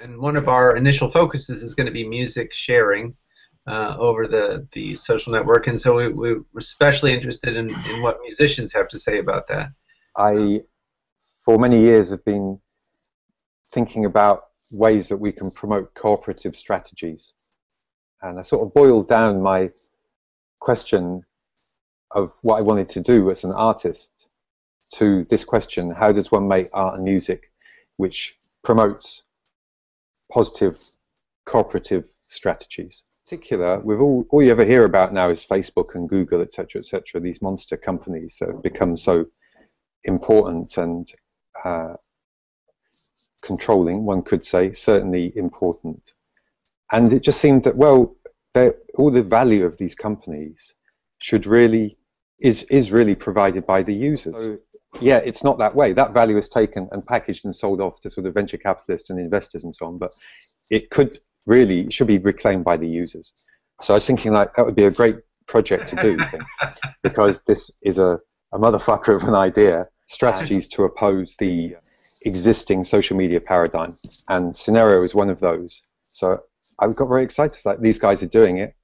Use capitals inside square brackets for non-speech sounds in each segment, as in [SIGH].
And one of our initial focuses is going to be music sharing uh, over the, the social network, and so we, we're especially interested in, in what musicians have to say about that. I, for many years, have been thinking about ways that we can promote cooperative strategies. And I sort of boiled down my question of what I wanted to do as an artist to this question, how does one make art and music which promotes positive cooperative strategies? In particular, with all, all you ever hear about now is Facebook and Google, etc., etc., these monster companies that have become so important and uh, controlling, one could say, certainly important. And it just seemed that, well, all the value of these companies should really is is really provided by the users. So, yeah, it's not that way. That value is taken and packaged and sold off to sort of venture capitalists and investors and so on. But it could really it should be reclaimed by the users. So I was thinking like that would be a great project to do [LAUGHS] because this is a, a motherfucker of an idea. Strategies to oppose the existing social media paradigm, and Synereo is one of those. So I got very excited. Like these guys are doing it.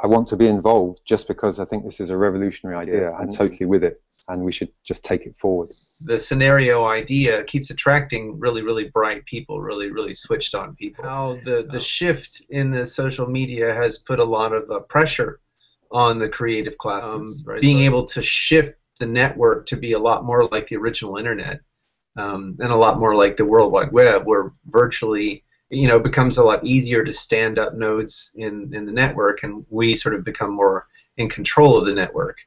I want to be involved just because I think this is a revolutionary idea. I'm totally with it, and we should just take it forward. The Synereo idea keeps attracting really, really bright people, really, really switched on people. How the, the shift in the social media has put a lot of uh, pressure on the creative classes. Um, right, being able to shift the network to be a lot more like the original internet um, and a lot more like the World Wide Web, where virtually you know, becomes a lot easier to stand up nodes in, in the network, and we sort of become more in control of the network.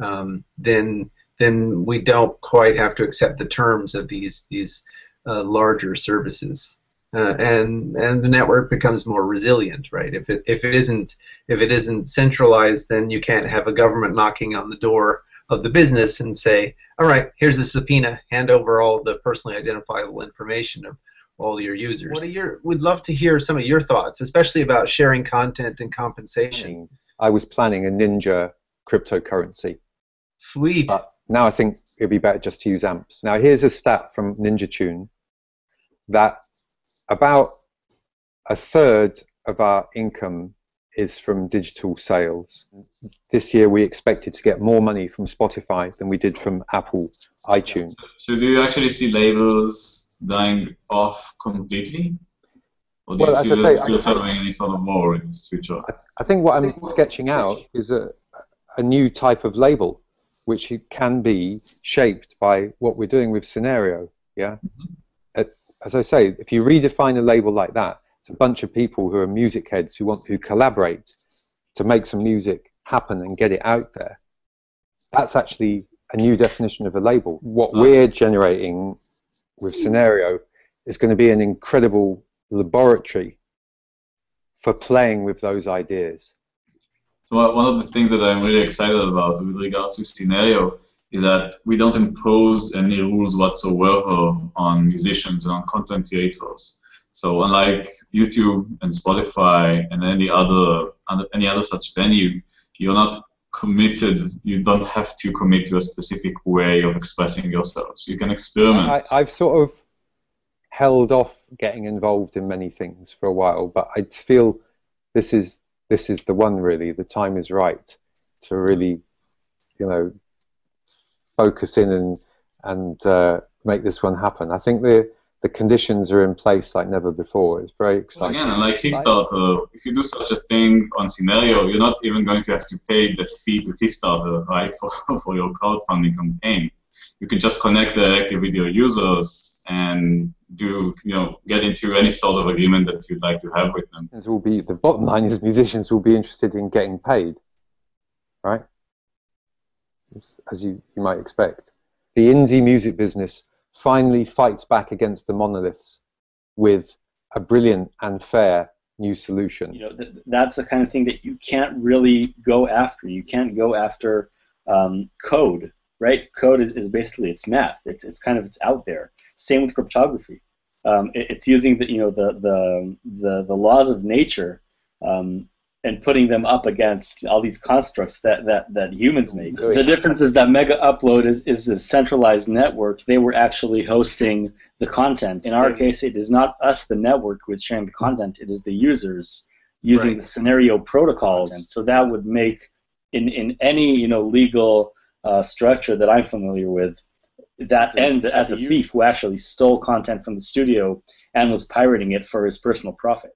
Um, then then we don't quite have to accept the terms of these these uh, larger services, uh, and and the network becomes more resilient, right? If it if it isn't if it isn't centralized, then you can't have a government knocking on the door of the business and say, all right, here's a subpoena, hand over all the personally identifiable information of all your users. What are your? We'd love to hear some of your thoughts, especially about sharing content and compensation. I was planning a Ninja cryptocurrency. Sweet. But now I think it'd be better just to use amps. Now here's a stat from Ninja Tune that about a third of our income is from digital sales. This year we expected to get more money from Spotify than we did from Apple iTunes. So do you actually see labels dying off completely? Or do well, you see, say, sort of any sort of war in the future? I, I think what I'm sketching out is a, a new type of label which can be shaped by what we're doing with Synereo. Yeah. Mm-hmm. As I say, if you redefine a label like that, it's a bunch of people who are music heads who want to collaborate to make some music happen and get it out there. That's actually a new definition of a label. What we're generating with hmm. Synereo is going to be an incredible laboratory for playing with those ideas. So one of the things that I'm really excited about with regards to Synereo is that we don't impose any rules whatsoever on musicians and on content creators. So unlike YouTube and Spotify and any other any other such venue, you're not committed. You don't have to commit to a specific way of expressing yourselves. You can experiment. I, have sort of held off getting involved in many things for a while, but I feel this is this is the one really. The time is right to really, you know, focus in and and uh, make this one happen. I think the the conditions are in place like never before. It's very exciting. Again, like Kickstarter, if you do such a thing on Synereo, you're not even going to have to pay the fee to Kickstarter, right, [LAUGHS] for, for your crowdfunding campaign. You can just connect directly with your users and do, you know, get into any sort of agreement that you'd like to have with them. Will be the bottom line is musicians will be interested in getting paid, right? As you, you might expect. The indie music business finally fights back against the monoliths with a brilliant and fair new solution. You know, th- that's the kind of thing that you can't really go after. You can't go after um, code, right? Code is, is basically it's math. It's it's kind of it's out there. Same with cryptography. Um, it, it's using the you know the the the, the laws of nature um, and putting them up against all these constructs that, that, that humans make. The difference is that Megaupload is, is a centralized network. They were actually hosting the content. In our case, it is not us, the network, who is sharing the content. It is the users using Right. the Synereo protocols. And so that would make, in, in any you know legal uh, structure that I'm familiar with, that ends at the thief who actually stole content from the studio and was pirating it for his personal profit.